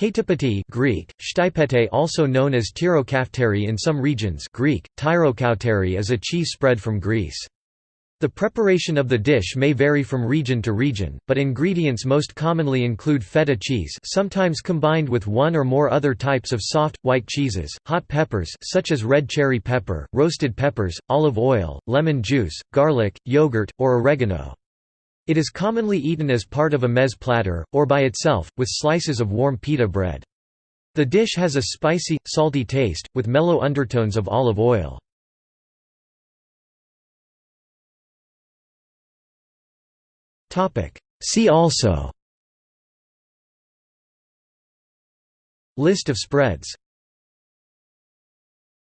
Htipiti Greek, Stipete also known as tyrokafteri in some regions Greek, tyrokauteri is a cheese spread from Greece. The preparation of the dish may vary from region to region, but ingredients most commonly include feta cheese sometimes combined with one or more other types of soft, white cheeses, hot peppers such as red cherry pepper, roasted peppers, olive oil, lemon juice, garlic, yogurt, or oregano. It is commonly eaten as part of a meze platter, or by itself, with slices of warm pita bread. The dish has a spicy, salty taste, with mellow undertones of olive oil. See also List of spreads